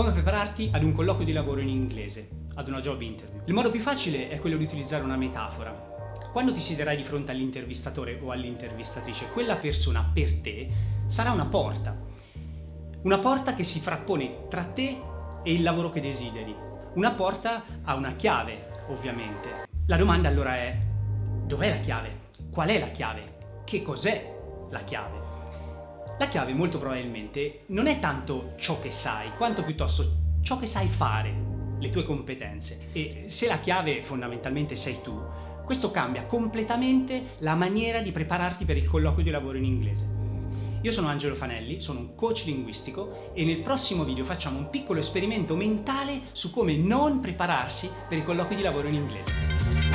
Come prepararti ad un colloquio di lavoro in inglese, ad una job interview. Il modo più facile è quello di utilizzare una metafora. Quando ti siederai di fronte all'intervistatore o all'intervistatrice, quella persona per te sarà una porta. Una porta che si frappone tra te e il lavoro che desideri. Una porta ha una chiave, ovviamente. La domanda allora è, dov'è la chiave? Qual è la chiave? Che cos'è la chiave? La chiave molto probabilmente non è tanto ciò che sai, quanto piuttosto ciò che sai fare, le tue competenze. E se la chiave fondamentalmente sei tu, questo cambia completamente la maniera di prepararti per il colloquio di lavoro in inglese. Io sono Angelo Fanelli, sono un coach linguistico e nel prossimo video facciamo un piccolo esperimento mentale su come non prepararsi per i colloqui di lavoro in inglese.